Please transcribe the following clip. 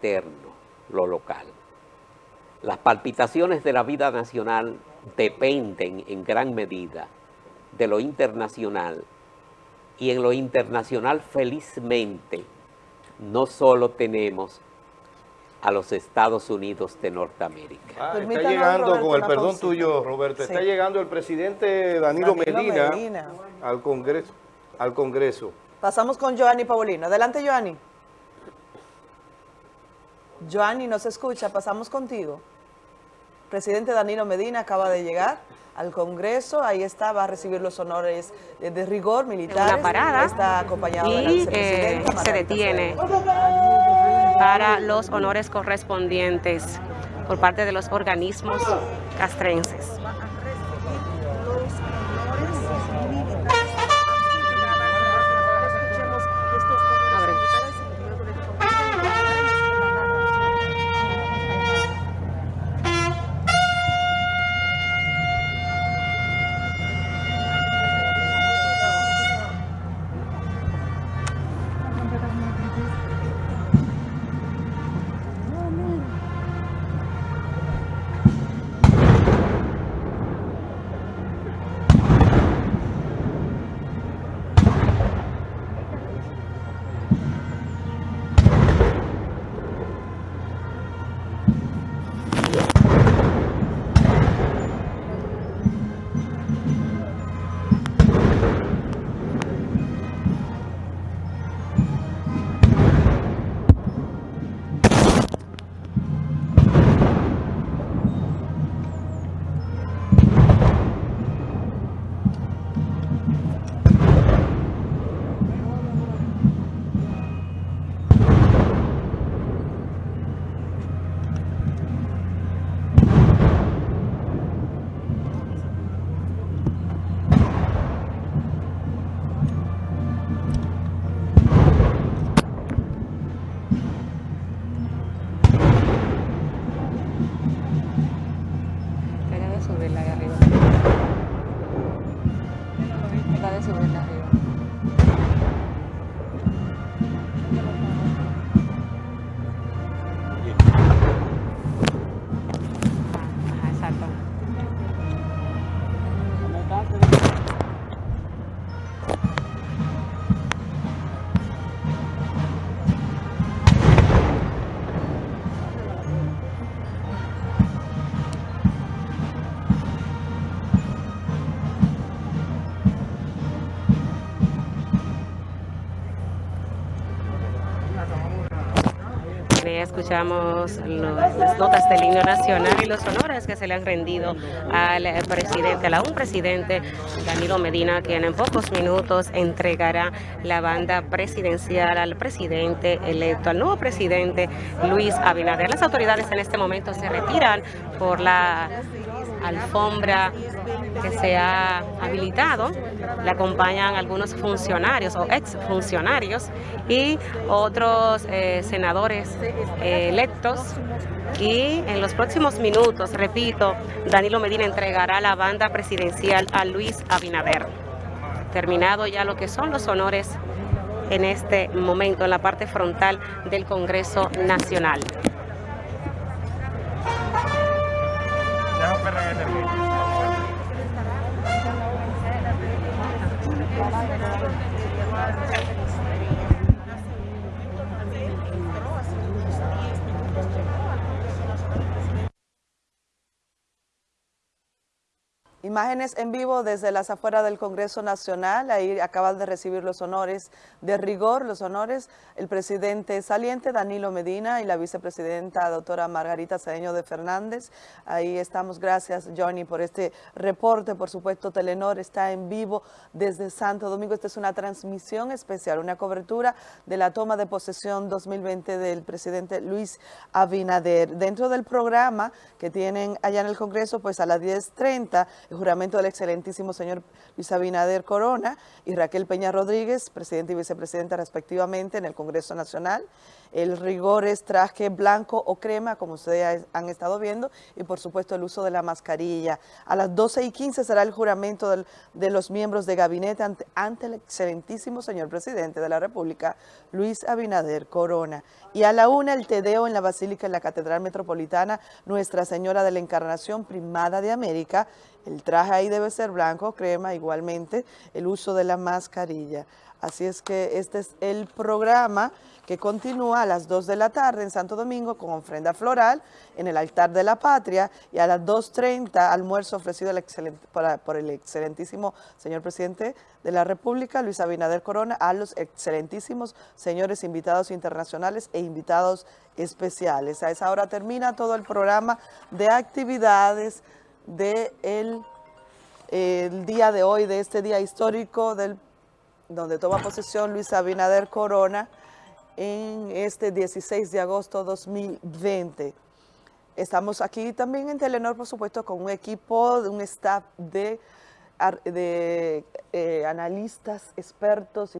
interno, lo local. Las palpitaciones de la vida nacional dependen en gran medida de lo internacional y en lo internacional felizmente no solo tenemos a los Estados Unidos de Norteamérica. Ah, está llegando, con el perdón tuyo, Roberto, está llegando el presidente Danilo, Medina, Al, Congreso, al Congreso. Pasamos con Joanny Paulino. Adelante, Joanny. Joanny, no se escucha, pasamos contigo. Presidente Danilo Medina acaba de llegar al Congreso, ahí está, va a recibir los honores de, rigor militar. Una parada está acompañado y eh, se detiene para los honores correspondientes por parte de los organismos castrenses. Escuchamos las notas del himno nacional y los honores que se le han rendido al presidente, a un presidente, Danilo Medina, quien en pocos minutos entregará la banda presidencial al presidente electo, al nuevo presidente Luis Abinader. Las autoridades en este momento se retiran por la alfombra que se ha habilitado. Le acompañan algunos funcionarios o exfuncionarios y otros eh, senadores eh, electos. Y en los próximos minutos, repito, Danilo Medina entregará la banda presidencial a Luis Abinader. Terminado ya lo que son los honores en este momento en la parte frontal del Congreso Nacional. Gracias. Imágenes en vivo desde las afueras del Congreso Nacional, ahí acaban de recibir los honores de rigor, los honores, el presidente saliente Danilo Medina y la vicepresidenta doctora Margarita Cedeño de Fernández. Ahí estamos, gracias Johnny por este reporte, por supuesto Telenor está en vivo desde Santo Domingo, esta es una transmisión especial, una cobertura de la toma de posesión 2020 del presidente Luis Abinader. Dentro del programa que tienen allá en el Congreso, pues a las 10.30, juramento del excelentísimo señor Luis Abinader Corona y Raquel Peña Rodríguez, presidente y vicepresidenta respectivamente en el Congreso Nacional. El rigor es traje blanco o crema, como ustedes han estado viendo, y por supuesto el uso de la mascarilla. A las 12 y 15 será el juramento de los miembros de gabinete ante, el excelentísimo señor presidente de la República, Luis Abinader Corona. Y a la una el tedeo en la Basílica en la Catedral Metropolitana Nuestra Señora de la Encarnación Primada de América. El traje ahí debe ser blanco, crema, igualmente el uso de la mascarilla. Así es que este es el programa que continúa a las 2 de la tarde en Santo Domingo con ofrenda floral en el altar de la patria y a las 2.30 almuerzo ofrecido por el excelentísimo señor presidente de la República, Luis Abinader Corona, a los excelentísimos señores invitados internacionales e invitados especiales. A esa hora termina todo el programa de actividades del de el día de hoy, de este día histórico del donde toma posesión Luis Abinader Corona en este 16 de agosto 2020. Estamos aquí también en Telenor, por supuesto, con un equipo, un staff de, de eh, analistas, expertos.